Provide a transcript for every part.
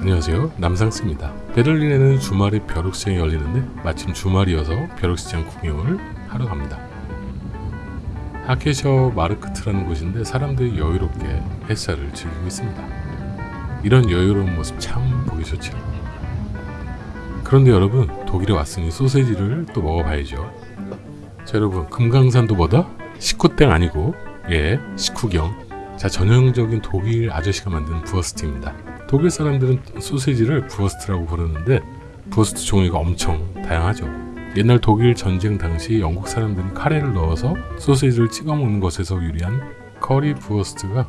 안녕하세요. 남상스입니다. 베를린에는 주말에 벼룩시장이 열리는데 마침 주말이어서 벼룩시장 구경을 하러 갑니다. 하케셔 마르크트라는 곳인데 사람들이 여유롭게 햇살을 즐기고 있습니다. 이런 여유로운 모습 참 보기 좋죠 그런데 여러분 독일에 왔으니 소세지를 또 먹어봐야죠. 자 여러분 금강산도 뭐다? 식구땡 아니고 예 식후경. 자 전형적인 독일 아저씨가 만든 Wurst입니다 독일 사람들은 소세지를 Wurst라고 부르는데 Wurst 종류가 엄청 다양하죠. 옛날 독일 전쟁 당시 영국 사람들이 카레를 넣어서 소세지를 찍어 먹는 것에서 유래한 Currywurst가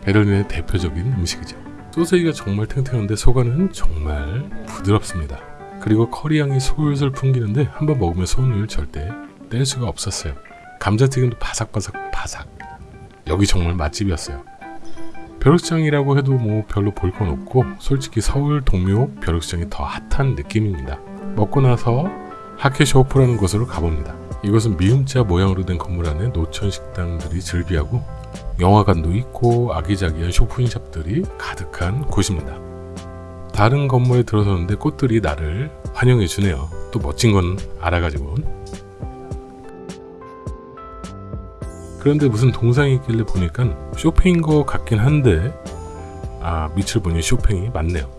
베를린의 대표적인 음식이죠. 소세지가 정말 탱탱한데 속안은 정말 부드럽습니다. 그리고 커리 향이 솔솔 풍기는데 한번 먹으면 손을 절대 뗄 수가 없었어요. 감자튀김도 바삭바삭 바삭. 여기 정말 맛집이었어요. 벼룩시장이라고 해도 뭐 별로 볼 건 없고 솔직히 서울 동묘 벼룩시장이 더 핫한 느낌입니다. 먹고 나서 하케쇼프라는 곳으로 가봅니다. 이곳은 미음자 모양으로 된 건물 안에 노천 식당들이 즐비하고 영화관도 있고 아기자기한 쇼핑샵들이 가득한 곳입니다. 다른 건물에 들어서는데 꽃들이 나를 환영해 주네요. 또 멋진 건 알아가지고 그런데 무슨 동상이 있길래 보니까 쇼팽인 것 같긴 한데 아 밑을 보니 쇼팽이 맞네요.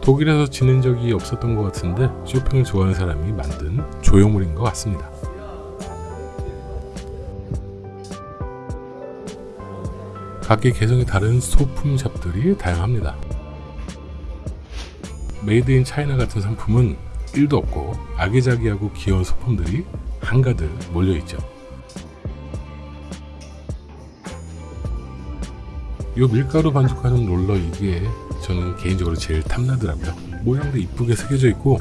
독일에서 지낸 적이 없었던 것 같은데 쇼팽을 좋아하는 사람이 만든 조형물인 것 같습니다. 각기 개성이 다른 소품샵들이 다양합니다. made in China 같은 상품은 1도 없고 아기자기하고 귀여운 소품들이 한가득 몰려있죠 이 밀가루 반죽하는 롤러 이게 저는 개인적으로 제일 탐나더라고요. 모양도 이쁘게 새겨져 있고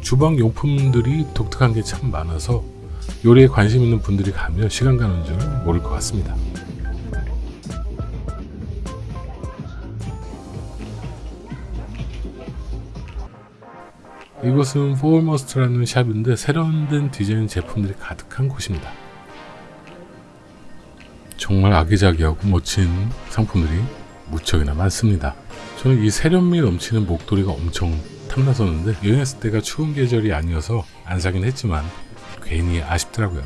주방 용품들이 독특한 게 참 많아서 요리에 관심 있는 분들이 가면 시간 가는 줄 모를 것 같습니다. 이곳은 포울머스트라는 샵인데 세련된 디자인 제품들이 가득한 곳입니다 정말 아기자기하고 멋진 상품들이 무척이나 많습니다. 저는 이 세련미 넘치는 목도리가 엄청 탐났었는데 여행했을 때가 추운 계절이 아니어서 안 사긴 했지만 괜히 아쉽더라고요.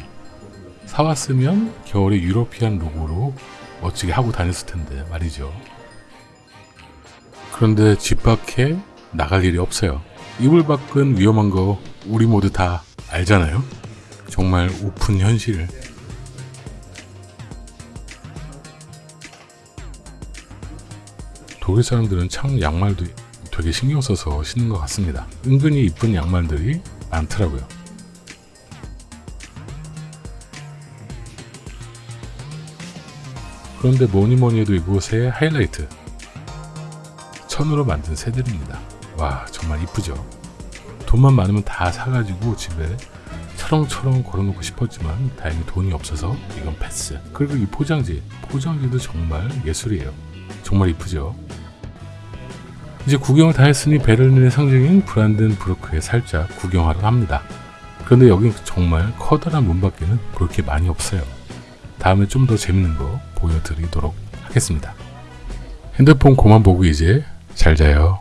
사왔으면 겨울에 European look으로 멋지게 하고 다녔을 텐데 말이죠. 그런데 집 밖에 나갈 일이 없어요. 이불 밖은 위험한 거 우리 모두 다 알잖아요. 정말 우픈 현실 독일 사람들은 참 양말도 되게 신경 써서 신는 것 같습니다. 은근히 이쁜 양말들이 많더라고요. 그런데 뭐니 뭐니 해도 이곳의 하이라이트 천으로 만든 새들입니다. 와 정말 이쁘죠? 돈만 많으면 다 사가지고 집에 철렁철렁 걸어놓고 싶었지만 다행히 돈이 없어서 이건 패스. 그리고 이 포장지, 포장지도 정말 예술이에요. 정말 이쁘죠? 이제 구경을 다 했으니 베를린의 상징인 브란덴부르크에 살짝 구경하러 갑니다. 그런데 여긴 정말 커다란 문 밖에는 볼 게 많이 없어요. 다음에 좀 더 재밌는 거 보여드리도록 하겠습니다. 핸드폰 그만 보고 이제 잘 자요.